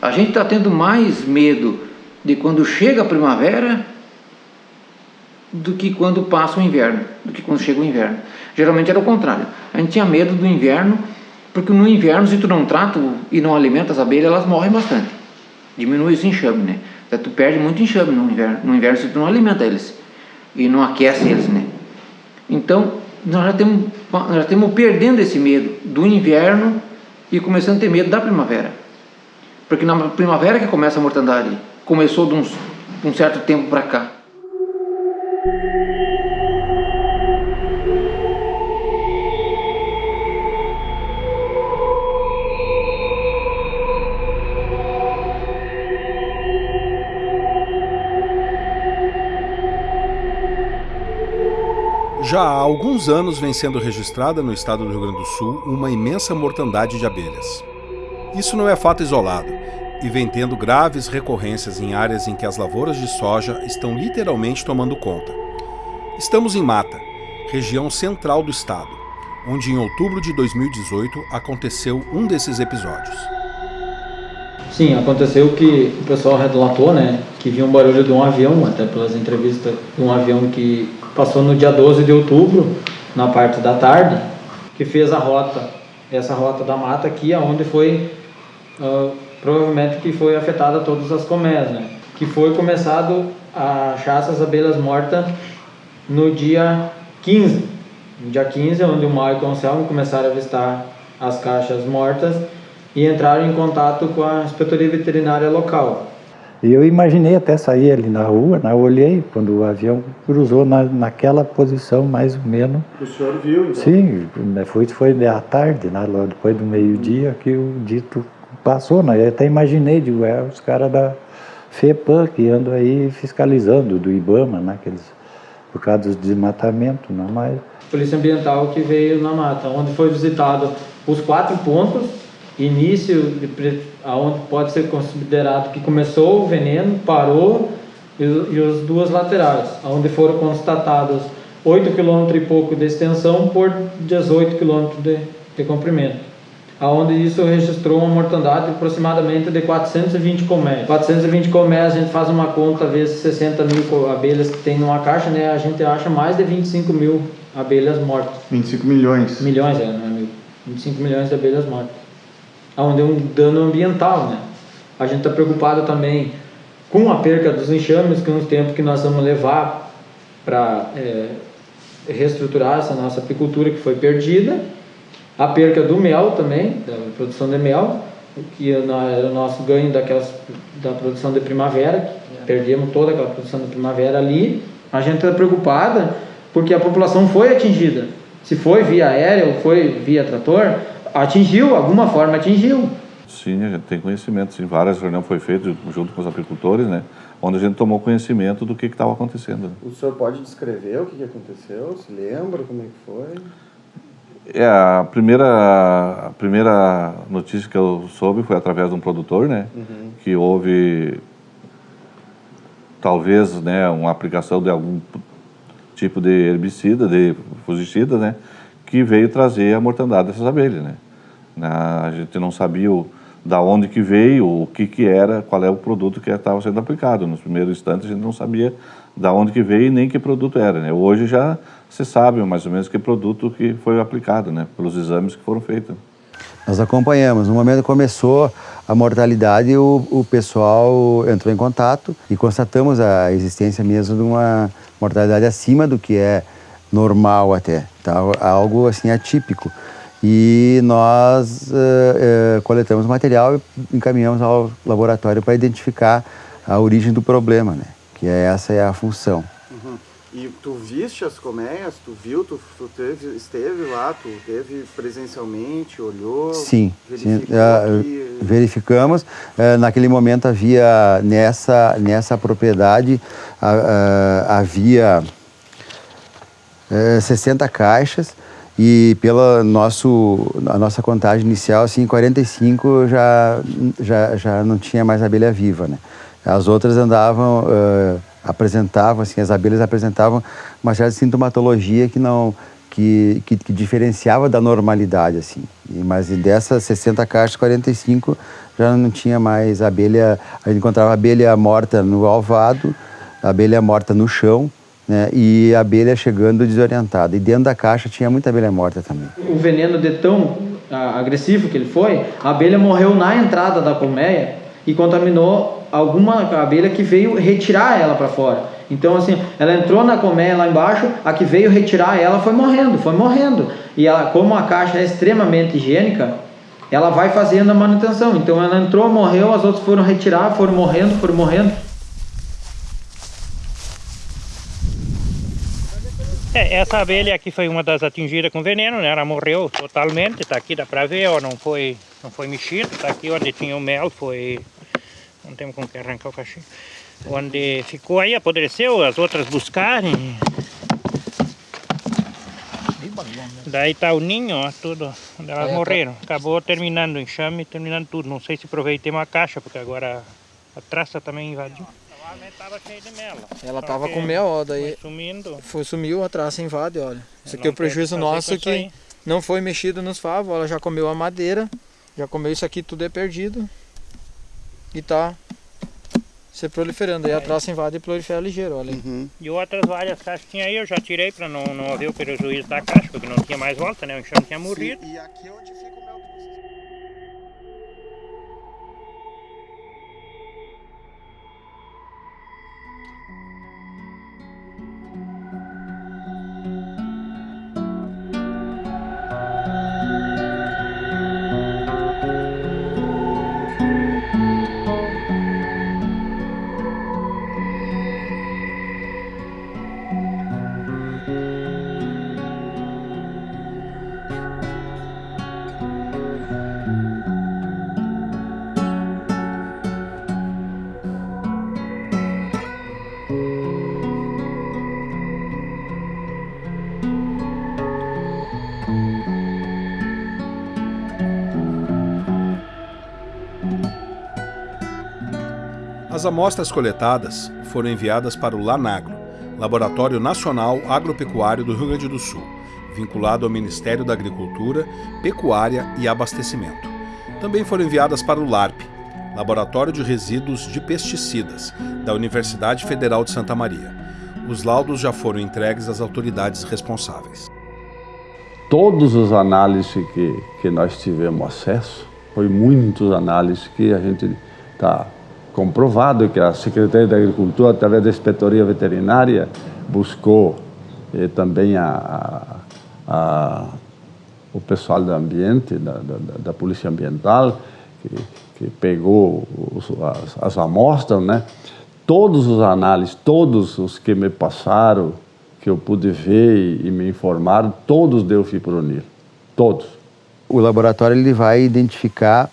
A gente está tendo mais medo de quando chega a primavera do que quando passa o inverno, do que quando chega o inverno. Geralmente era o contrário. A gente tinha medo do inverno, porque no inverno, se tu não trata e não alimenta as abelhas, elas morrem bastante. Diminui esse enxame, né? Então, tu perde muito enxame no inverno, no inverno se tu não alimenta eles e não aquece eles, né? Então, nós já temos, já temos perdendo esse medo do inverno e começando a ter medo da primavera. Porque na primavera que começa a mortandade, começou de, uns, de um certo tempo para cá. Já há alguns anos vem sendo registrada no estado do Rio Grande do Sul uma imensa mortandade de abelhas. Isso não é fato isolado e vem tendo graves recorrências em áreas em que as lavouras de soja estão literalmente tomando conta. Estamos em Mata, região central do estado, onde em outubro de 2018 aconteceu um desses episódios. Sim, aconteceu que o pessoal relatou, né, que viu um barulho de um avião, até pelas entrevistas, de um avião que passou no dia 12 de outubro, na parte da tarde, que fez a rota, essa rota da mata aqui, aonde foi uh, provavelmente que foi afetada todas as colmeias, né? Que foi começado a achar essas abelhas mortas no dia 15. No dia 15, onde o Maio e o Anselmo começaram a avistar as caixas mortas e entraram em contato com a inspetoria veterinária local. E eu imaginei até sair ali na rua, né? eu olhei quando o avião cruzou na, naquela posição mais ou menos. O senhor viu então? Sim, né? foi, foi à tarde, né? depois do meio-dia que o dito passou, né? Eu até imaginei, digo, é os caras da FEPAM que andam aí fiscalizando, do IBAMA, né? Aqueles, por causa dos desmatamentos, não mais. Polícia Ambiental que veio na mata, onde foi visitado os quatro pontos, início, de, onde pode ser considerado que começou o veneno, parou, e, e as duas laterais, onde foram constatados 8 km e pouco de extensão por 18 km de, de comprimento aonde isso registrou uma mortandade de aproximadamente de 420 colmeias. 420 colmeias, a gente faz uma conta vezes 60 mil abelhas que tem numa caixa, né? A gente acha mais de 25 mil abelhas mortas. 25 milhões. Milhões, é, não é mil. 25 milhões de abelhas mortas. Onde é um dano ambiental, né? A gente está preocupado também com a perca dos enxames, que é um tempo que nós vamos levar para é, reestruturar essa nossa apicultura que foi perdida a perca do mel também, da produção de mel, que era o nosso ganho daquelas, da produção de primavera, perdemos toda aquela produção de primavera ali. A gente está preocupada porque a população foi atingida. Se foi via aérea ou foi via trator, atingiu, alguma forma atingiu. Sim, a gente tem conhecimento, sim. Várias reuniões foi feitas junto com os apicultores, né? Onde a gente tomou conhecimento do que estava acontecendo. O senhor pode descrever o que, que aconteceu? Se lembra como é que foi? É, a primeira, a primeira notícia que eu soube foi através de um produtor, né? Uhum. Que houve, talvez, né, uma aplicação de algum tipo de herbicida, de fungicida, né? Que veio trazer a mortandade dessas abelhas, né? A gente não sabia da onde que veio, o que que era, qual é o produto que estava sendo aplicado. Nos primeiros instantes a gente não sabia da onde que veio e nem que produto era, né? Hoje já se sabe mais ou menos que produto que foi aplicado, né, pelos exames que foram feitos. Nós acompanhamos. No momento que começou a mortalidade, o, o pessoal entrou em contato e constatamos a existência mesmo de uma mortalidade acima do que é normal até, tá? algo assim atípico. E nós uh, uh, coletamos material e encaminhamos ao laboratório para identificar a origem do problema, né? que é, essa é a função. E tu viste as colmeias? Tu viu? Tu, tu teve, esteve lá? Tu teve presencialmente? Olhou? Sim. sim uh, verificamos. Uh, naquele momento havia, nessa, nessa propriedade, uh, havia 60 caixas E pela nosso, a nossa contagem inicial, assim, 45 já, já, já não tinha mais abelha viva, né? As outras andavam, uh, apresentavam, assim, as abelhas apresentavam uma certa sintomatologia que não, que, que, que, diferenciava da normalidade, assim. E, mas dessas 60 caixas, 45 já não tinha mais abelha, a gente encontrava abelha morta no alvado, abelha morta no chão, né, e a abelha chegando desorientada. E dentro da caixa tinha muita abelha morta também. O veneno de tão ah, agressivo que ele foi, a abelha morreu na entrada da colmeia e contaminou alguma abelha que veio retirar ela para fora. Então, assim, ela entrou na colmeia lá embaixo, a que veio retirar ela foi morrendo, foi morrendo. E ela, como a caixa é extremamente higiênica, ela vai fazendo a manutenção. Então, ela entrou, morreu, as outras foram retirar, foram morrendo, foram morrendo. É, essa abelha aqui foi uma das atingidas com veneno, né? Ela morreu totalmente, tá aqui, dá pra ver, ó, não foi, não foi mexida, tá aqui onde tinha o mel, foi... Não temos como que arrancar o cachinho. Onde ficou aí, apodreceu, as outras buscarem. Daí tá o ninho, ó, tudo, onde elas morreram. Acabou terminando o enxame, terminando tudo. Não sei se aproveitei uma caixa, porque agora a traça também invadiu. Tava cheio de mel. Ela tava com mel, daí. Foi sumindo. Foi, sumiu, a traça invade, olha. Isso aqui é o prejuízo nosso que não foi mexido nos favos. Ela já comeu a madeira, já comeu isso aqui, tudo é perdido. E tá se proliferando. Aí a traça invade e prolifera ligeiro, olha. Uhum. E outras várias caixas tinha aí, eu já tirei para não, não haver o prejuízo da caixa, porque não tinha mais volta, né? O enxame tinha morrido. Sim, e aqui é onde fica o mel As amostras coletadas foram enviadas para o LANAGRO, Laboratório Nacional Agropecuário do Rio Grande do Sul, vinculado ao Ministério da Agricultura, Pecuária e Abastecimento. Também foram enviadas para o LARP, Laboratório de Resíduos de Pesticidas, da Universidade Federal de Santa Maria. Os laudos já foram entregues às autoridades responsáveis. Todos os análises que, que nós tivemos acesso, foi muitos análises que a gente está comprovado que a Secretaria da Agricultura, através da Inspetoria Veterinária, buscou eh, também a, a, a, o pessoal do ambiente, da, da, da Polícia Ambiental, que, que pegou os, as, as, amostras, né? Todos os análises, todos os que me passaram, que eu pude ver e, e me informaram, todos deu fipronil, todos. O laboratório ele vai identificar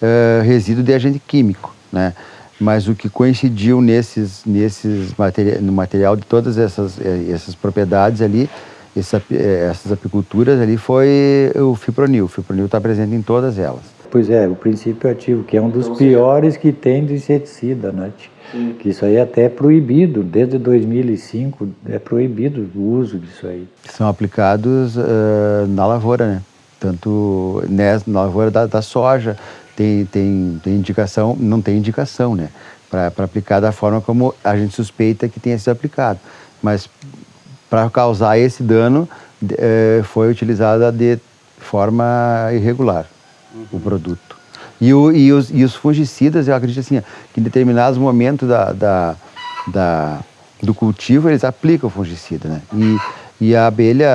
uh, resíduo de agente químico né? Mas o que coincidiu nesses, nesses material, no material de todas essas, eh, essas propriedades ali, essa, eh, essas apiculturas ali, foi o fipronil. O fipronil está presente em todas elas. Pois é, o princípio ativo, que é um dos então, piores que tem do inseticida, né? Sim. Que isso aí é até é proibido, desde 2005 é proibido o uso disso aí. São aplicados uh, na lavoura, né? Tanto na lavoura da, da soja, tem, tem, tem indicação, não tem indicação, né? Para aplicar da forma como a gente suspeita que tenha sido aplicado. Mas para causar esse dano, é, foi utilizada de forma irregular uhum. o produto. E, o, e, os, e os fungicidas, eu acredito assim, que em determinados momentos da, da, da, do cultivo, eles aplicam fungicida, né? E, e a abelha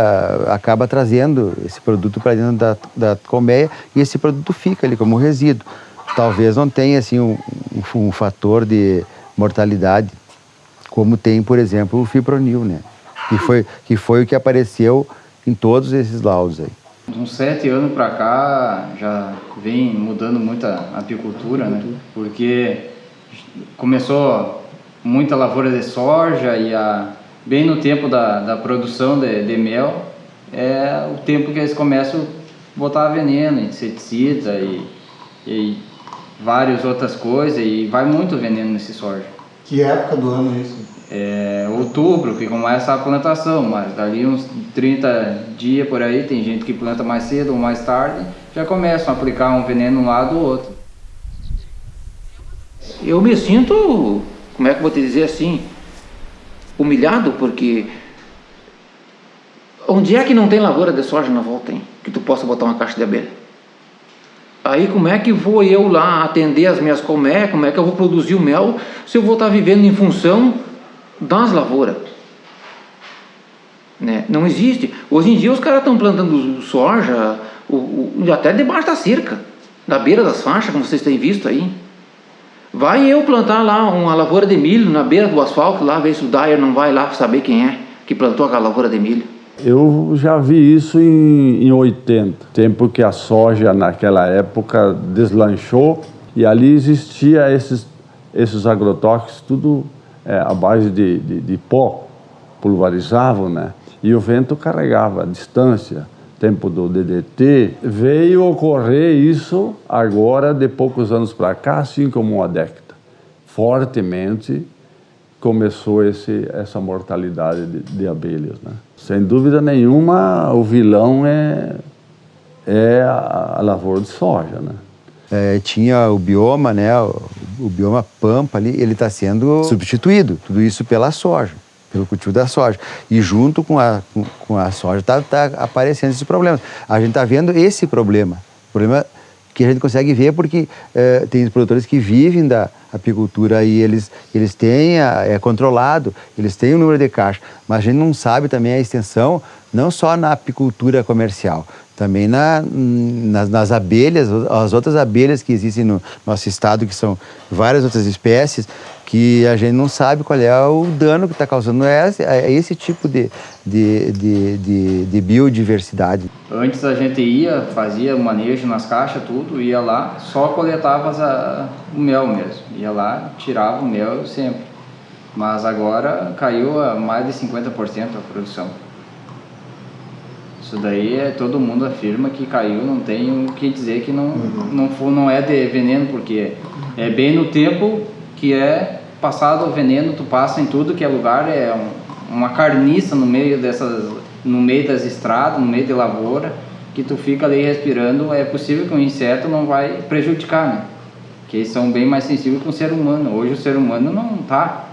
acaba trazendo esse produto para dentro da, da colmeia e esse produto fica ali como resíduo. Talvez não tenha assim um, um, fator de mortalidade como tem, por exemplo, o fipronil, né? Que foi, que foi o que apareceu em todos esses laudos aí. uns sete anos para cá já vem mudando muito a apicultura, né? Porque começou muita lavoura de soja e a bem no tempo da, da produção de, de mel é o tempo que eles começam a botar veneno, inseticida e, e várias outras coisas e vai muito veneno nesse soja. Que época do ano é isso? É outubro que começa a plantação, mas dali uns 30 dias por aí, tem gente que planta mais cedo ou mais tarde, já começam a aplicar um veneno um lado ou outro. Eu me sinto, como é que eu vou te dizer assim, humilhado porque onde é que não tem lavoura de soja na volta, hein? Que tu possa botar uma caixa de abelha? Aí como é que vou eu lá atender as minhas colmeias, como é que eu vou produzir o mel se eu vou estar vivendo em função das lavouras? Né? Não existe. Hoje em dia os caras estão plantando soja o, o, até debaixo da cerca, na beira das faixas, como vocês têm visto aí. Vai eu plantar lá uma lavoura de milho na beira do asfalto, lá ver se o Dyer não vai lá saber quem é que plantou aquela lavoura de milho. Eu já vi isso em, em 80, tempo que a soja naquela época deslanchou e ali existia esses, esses agrotóxicos, tudo é, à base de, de, de pó, pulverizavam, né? E o vento carregava a distância, tempo do DDT. Veio ocorrer isso agora, de poucos anos para cá, assim como uma década. Fortemente começou esse, essa mortalidade de, de abelhas, né? Sem dúvida nenhuma, o vilão é, é a, a lavoura de soja, né? É, tinha o bioma, né, o, o bioma pampa ali, ele está sendo substituído, tudo isso pela soja, pelo cultivo da soja. E junto com a, com, a soja está tá aparecendo esses problemas. A gente está vendo esse problema, problema que a gente consegue ver porque é, tem produtores que vivem da apicultura e eles, eles têm, a, é controlado, eles têm o número de caixa, mas a gente não sabe também a extensão, não só na apicultura comercial, também na, nas, nas, abelhas, as outras abelhas que existem no nosso estado, que são várias outras espécies, que a gente não sabe qual é o dano que está causando esse, a esse tipo de, de, de, de, de biodiversidade. Antes a gente ia, fazia manejo nas caixas, tudo, ia lá, só coletava a, o mel mesmo. Ia lá, tirava o mel sempre. Mas agora caiu a mais de 50% a produção. Isso daí é, todo mundo afirma que caiu, não tem o que dizer que não, uhum. não, for, não é de veneno, porque é bem no tempo que é passado o veneno, tu passa em tudo que é lugar, é um, uma carniça no meio dessas, no meio das estradas, no meio de lavoura, que tu fica ali respirando, é possível que um inseto não vai prejudicar, né? Que eles são bem mais sensíveis que o ser humano. Hoje o ser humano não está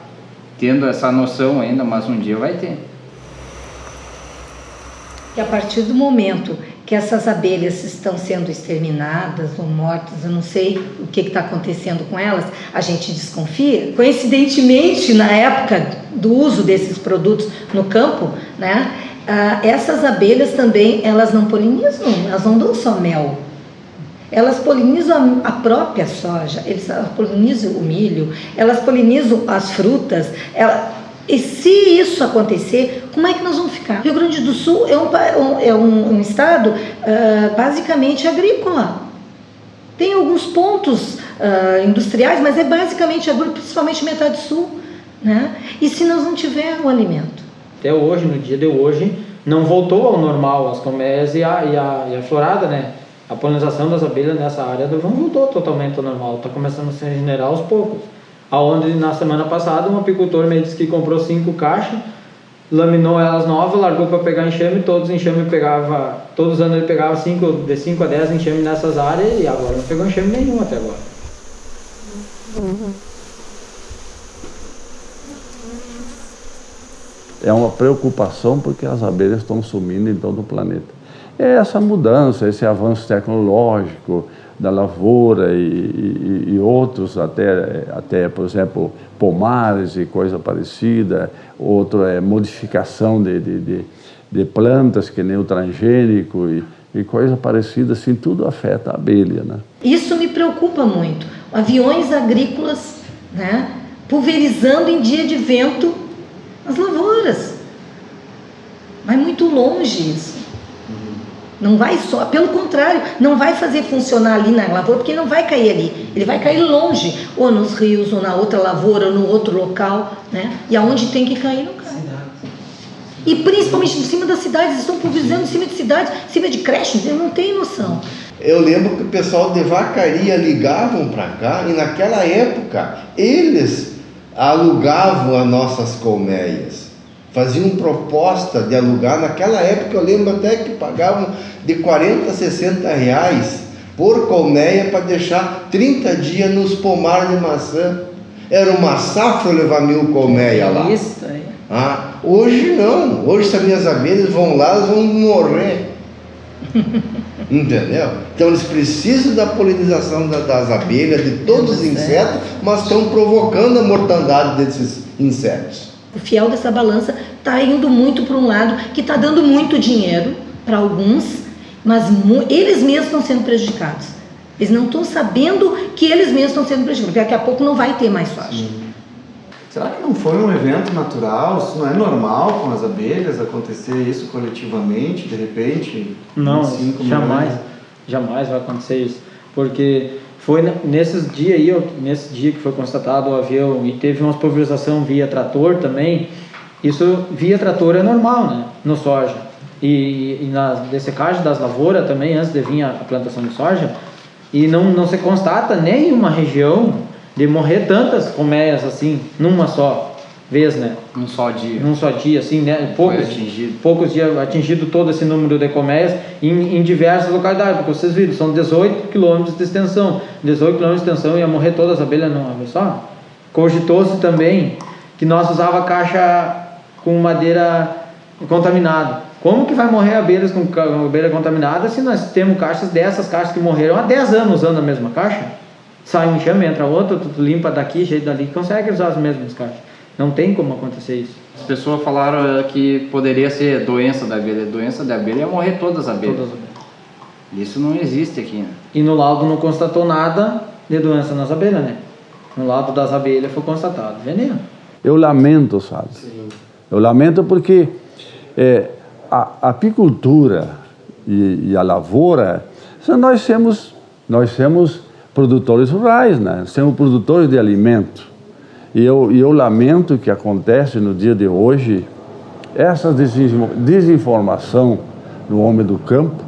tendo essa noção ainda, mas um dia vai ter. A partir do momento que essas abelhas estão sendo exterminadas ou mortas, eu não sei o que está acontecendo com elas, a gente desconfia. Coincidentemente, na época do uso desses produtos no campo, né, ah, essas abelhas também elas não polinizam, elas não dão só mel. Elas polinizam a própria soja, eles polinizam o milho, elas polinizam as frutas. Ela, e se isso acontecer, como é que nós vamos ficar? Rio Grande do Sul é um, é um, um estado uh, basicamente agrícola. Tem alguns pontos uh, industriais, mas é basicamente agrícola, principalmente metade sul. Né? E se nós não tivermos o alimento? Até hoje, no dia de hoje, não voltou ao normal as colmeias e a, e a, e a florada, né? A polinização das abelhas nessa área não voltou totalmente ao normal, está começando a se regenerar aos poucos aonde na semana passada um apicultor me disse que comprou cinco caixas, laminou elas novas, largou para pegar enxame, todos os enxame pegava, todos os anos ele pegava cinco, de 5 a 10 enxame nessas áreas e agora não pegou enxame nenhum até agora. É uma preocupação porque as abelhas estão sumindo em todo o planeta. É essa mudança, esse avanço tecnológico, da lavoura e, e, e, outros, até, até, por exemplo, pomares e coisa parecida, outro é modificação de, de, de, de plantas, que nem o transgênico e, e coisa parecida, assim, tudo afeta a abelha. Né? Isso me preocupa muito. Aviões agrícolas né, pulverizando em dia de vento as lavouras. Vai muito longe isso. Não vai só, pelo contrário, não vai fazer funcionar ali na lavoura, porque não vai cair ali. Ele vai cair longe, ou nos rios, ou na outra lavoura, ou no outro local, né? E aonde tem que cair, não cai. E principalmente em cima das cidades, estão pulverizando em cima de cidades, em cima de creches, eu não tenho noção. Eu lembro que o pessoal de vacaria ligavam para cá e naquela época eles alugavam as nossas colmeias. Faziam proposta de alugar. Naquela época eu lembro até que pagavam de 40 a 60 reais por colmeia para deixar 30 dias nos pomares de maçã. Era uma safra levar mil colmeias lá. Isso aí. Ah, hoje não. Hoje se as minhas abelhas vão lá, elas vão morrer. Entendeu? Então eles precisam da polinização da- das abelhas, de todos os insetos, mas estão provocando a mortandade desses insetos. O fiel dessa balança está indo muito para um lado que está dando muito dinheiro para alguns, mas eles mesmos estão sendo prejudicados. Eles não estão sabendo que eles mesmos estão sendo prejudicados, porque daqui a pouco não vai ter mais soja. Será que não foi um evento natural? Isso não é normal com as abelhas acontecer isso coletivamente, de repente? Não, 25 jamais, milhões? jamais vai acontecer isso. Porque foi ne- nesses dias aí, nesse dia que foi constatado o avião e teve uma pulverização via trator também, isso via trator é normal, né? No soja. E, e na dessecagem das lavouras também, antes de vir a, plantação de soja, e não, não se constata nem uma região de morrer tantas colmeias assim, numa só vez, né? Num só dia. Num só dia, assim, né? Poucos, atingido. poucos dias atingido todo esse número de colmeias em, em diversas localidades, porque vocês viram, são 18 quilômetros de extensão. 18 quilômetros de extensão ia morrer todas as abelhas numa vez só. Cogitou-se também que nós usava caixa com madeira contaminada. Como que vai morrer abelhas com abelha contaminada se nós temos caixas dessas caixas que morreram há 10 anos usando a mesma caixa? Sai um enxame, entra outro, tu limpa daqui, jeito dali, consegue usar as mesmas caixas. Não tem como acontecer isso. As pessoas falaram eh, que poderia ser doença da abelha. Doença da abelha é morrer todas as abelhas. Todas as abelhas. Isso não existe aqui, né? E no laudo não constatou nada de doença nas abelhas, né? No laudo das abelhas foi constatado veneno. Eu lamento, sabe? Eu lamento porque é, a, apicultura e, e a lavoura, nós somos, nós somos produtores rurais, né? Somos produtores de alimento. E eu, eu lamento que acontece no dia de hoje essa desin- desinformação no homem do campo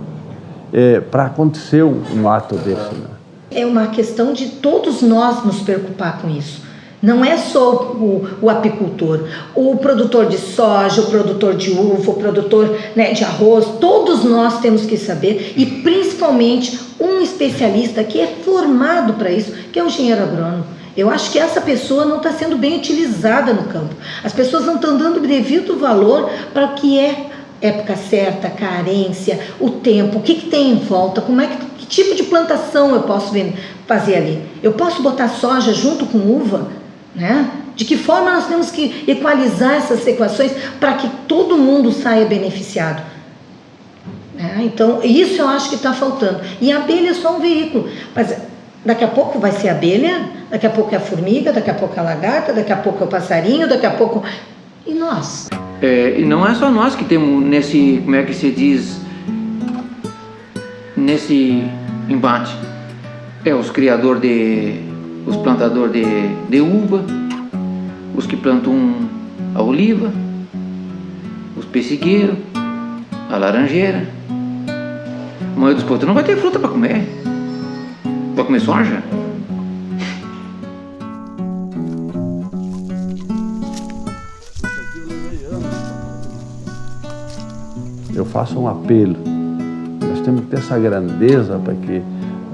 é, para acontecer um ato desse. Né? É uma questão de todos nós nos preocupar com isso. Não é só o, o apicultor, o produtor de soja, o produtor de uva, o produtor né, de arroz, todos nós temos que saber, e principalmente um especialista que é formado para isso, que é o engenheiro agrônomo. Eu acho que essa pessoa não está sendo bem utilizada no campo. As pessoas não estão dando devido valor para o que é época certa, carência, o tempo, o que, que tem em volta, como é que, que tipo de plantação eu posso fazer ali. Eu posso botar soja junto com uva, né? De que forma nós temos que equalizar essas equações para que todo mundo saia beneficiado? né? Então, isso eu acho que está faltando. E a abelha é só um veículo. Mas daqui a pouco vai ser abelha, daqui a pouco é a formiga, daqui a pouco é a lagarta, daqui a pouco é o passarinho, daqui a pouco. E nós? É, e não é só nós que temos nesse, como é que se diz, nesse embate. É os criadores de, os plantadores de, de uva, os que plantam a oliva, os pessigueiros, a laranjeira. A maioria dos povos não vai ter fruta para comer. Vai comer soja? Eu faço um apelo. Nós temos que ter essa grandeza para que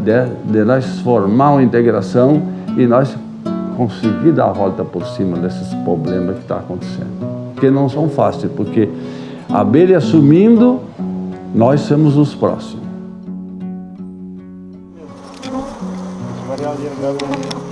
de, de nós formar uma integração e nós conseguir dar a volta por cima desses problemas que estão acontecendo. Porque não são fáceis, porque a abelha sumindo, nós somos os próximos. один давление.